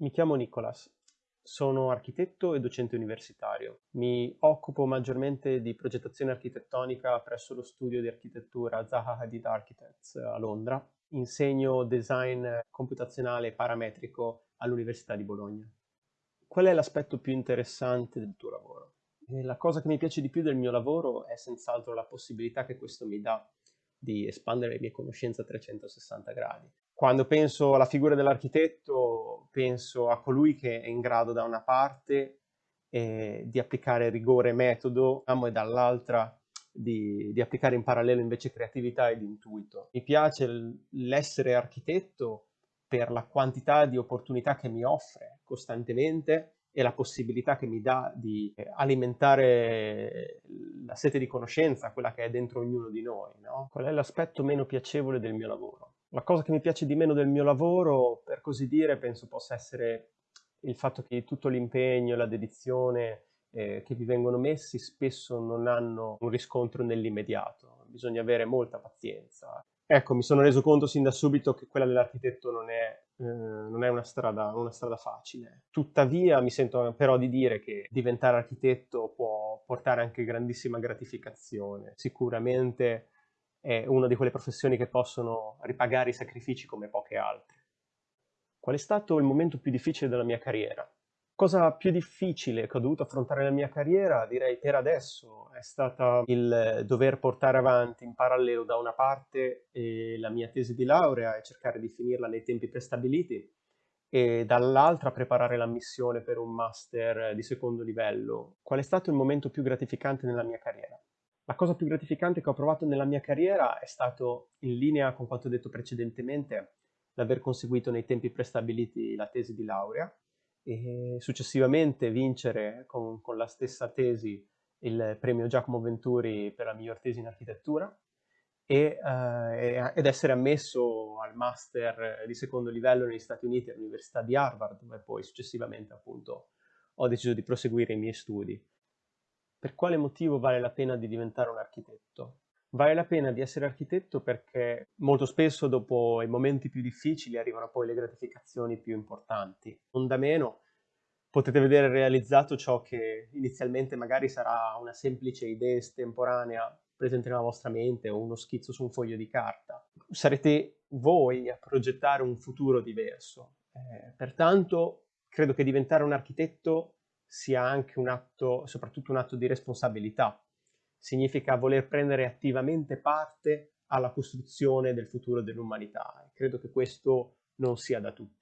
Mi chiamo Nicolas, sono architetto e docente universitario. Mi occupo maggiormente di progettazione architettonica presso lo studio di architettura Zaha Hadid Architects a Londra. Insegno design computazionale parametrico all'Università di Bologna. Qual è l'aspetto più interessante del tuo lavoro? La cosa che mi piace di più del mio lavoro è senz'altro la possibilità che questo mi dà di espandere le mie conoscenze a 360 gradi. Quando penso alla figura dell'architetto, penso a colui che è in grado da una parte eh, di applicare rigore e metodo e dall'altra di, di, applicare in parallelo invece creatività ed intuito. Mi piace l'essere architetto per la quantità di opportunità che mi offre costantemente e la possibilità che mi dà di eh, alimentare la sete di conoscenza, quella che è dentro ognuno di noi. No? Qual è l'aspetto meno piacevole del mio lavoro? La cosa che mi piace di meno del mio lavoro, per così dire, penso possa essere il fatto che tutto l'impegno e la dedizione eh, che vi vengono messi spesso non hanno un riscontro nell'immediato. Bisogna avere molta pazienza. Ecco, mi sono reso conto sin da subito che quella dell'architetto non è, eh, non è una, strada, una strada facile. Tuttavia mi sento però di dire che diventare architetto può portare anche grandissima gratificazione. Sicuramente è una di quelle professioni che possono ripagare i sacrifici come poche altre. Qual è stato il momento più difficile della mia carriera? Cosa più difficile che ho dovuto affrontare nella mia carriera, direi per adesso, è stata il dover portare avanti in parallelo da una parte eh, la mia tesi di laurea e cercare di finirla nei tempi prestabiliti e dall'altra preparare l'ammissione per un master di secondo livello. Qual è stato il momento più gratificante nella mia carriera? La cosa più gratificante che ho provato nella mia carriera è stato, in linea con quanto detto precedentemente, l'aver conseguito nei tempi prestabiliti la tesi di laurea e successivamente vincere con, con la stessa tesi il premio Giacomo Venturi per la miglior tesi in architettura e, eh, ed essere ammesso al master di secondo livello negli Stati Uniti all'Università di Harvard, dove poi successivamente appunto ho deciso di proseguire i miei studi. Per quale motivo vale la pena di diventare un architetto? Vale la pena di essere architetto perché molto spesso dopo i momenti più difficili arrivano poi le gratificazioni più importanti. Non da meno potete vedere realizzato ciò che inizialmente magari sarà una semplice idea estemporanea presente nella vostra mente o uno schizzo su un foglio di carta. Sarete voi a progettare un futuro diverso. Eh, pertanto credo che diventare un architetto sia anche un atto, soprattutto un atto di responsabilità. Significa voler prendere attivamente parte alla costruzione del futuro dell'umanità. Credo che questo non sia da tutti.